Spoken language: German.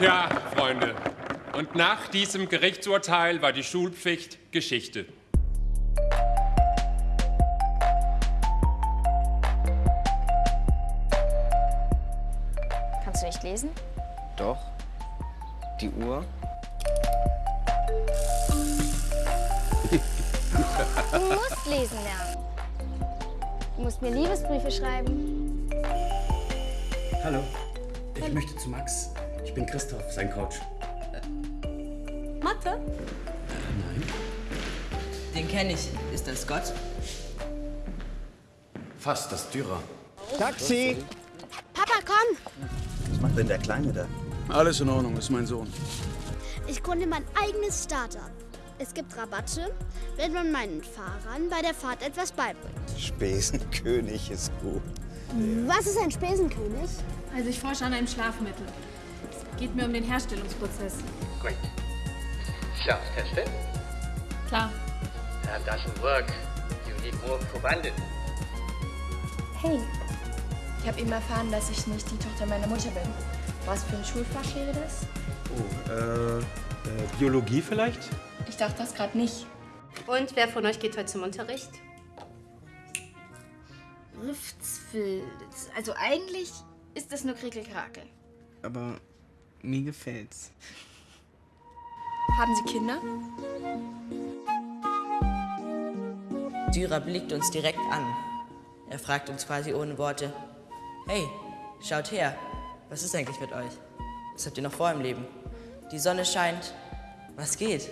Tja, Freunde. Und nach diesem Gerichtsurteil war die Schulpflicht Geschichte. Kannst du nicht lesen? Doch. Die Uhr? Du musst lesen lernen. Du musst mir Liebesbriefe schreiben. Hallo, ich möchte zu Max. Ich bin Christoph, sein Coach. Mathe? Nein. Den kenne ich. Ist das Gott? Fast das Dürer. Taxi! Papa, komm! Was macht denn der Kleine da? Alles in Ordnung, ist mein Sohn. Ich gründe mein eigenes Startup. Es gibt Rabatte, wenn man meinen Fahrern bei der Fahrt etwas beibringt. Spesenkönig ist gut. Was ist ein Spesenkönig? Also ich forsche an einem Schlafmittel. Es geht mir um den Herstellungsprozess. Great. Self-tested? Klar. That doesn't work. You need more Probanden. Hey, ich habe eben erfahren, dass ich nicht die Tochter meiner Mutter bin. Was für ein Schulfach wäre das? Oh, äh, äh, Biologie vielleicht? Ich dachte das gerade nicht. Und wer von euch geht heute zum Unterricht? Riftsfilz. Also eigentlich ist das nur Krickelkrakel. Aber mir gefällt's. Haben Sie Kinder? Dürer blickt uns direkt an. Er fragt uns quasi ohne Worte: Hey, schaut her, was ist eigentlich mit euch? Was habt ihr noch vor im Leben? Die Sonne scheint. Was geht?